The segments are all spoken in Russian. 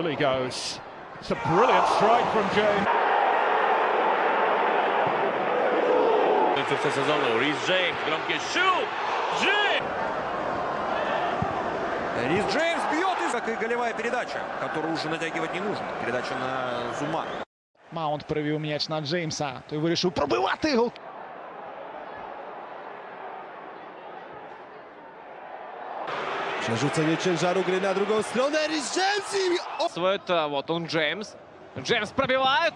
goes. It's a brilliant strike from James. В конце сезона Рис Джеймс, громкий шут! Джеймс! Рис Джеймс бьет, и как и голевая передача, которую уже натягивать не нужно. Передача на Зума. Маунт перевів м'яч на Джеймса. Той вирішив пробивати гол. Przerzucenie ciężaru gry na drugą stronę. Rhys James i... O! Это вот он Джеймс. Джеймс пробивает.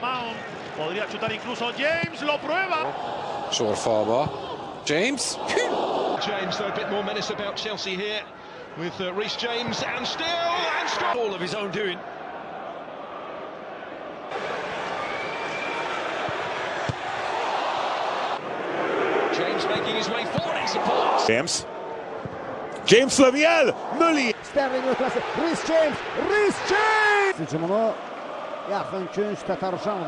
Mount. Podría chutar incluso James, lo prueba. Sure Faber. James. James, though, a bit more menace about Chelsea here with uh, Reece James and still and still all of his own doing. making his way forward, he supports. James. James Lemiel, Mully. Sterling ötesi, Rhys James, Rhys James! Hücumunu yaxın künc Se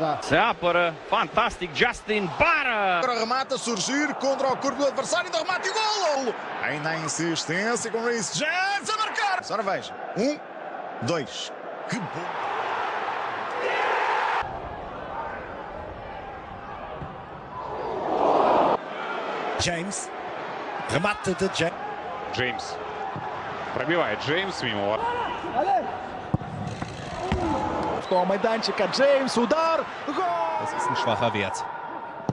da. Seapără, fantastic, Justin Barra! Remata, surgir contra o corpo do adversário, ainda remate e golo! Ainda há insistência com Rhys James a marcar! Só veja, um, dois, que bom! James. Джеймс. Пробивает Джеймс мимо. Того майданчика Джеймс. Удар. Гол! Das ist ein schwacher Wert.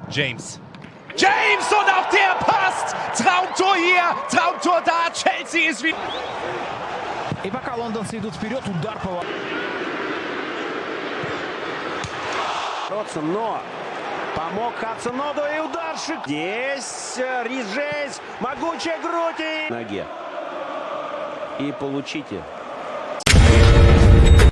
James. James und auch der passt. Traumtor hier. Traumtor da. Chelsea ist wieder. И пока лондонцы идут вперед, удар по... Но помог Хадсоноду и ударшик. Здесь э, Рис могучая грудь и... Ноге. И получите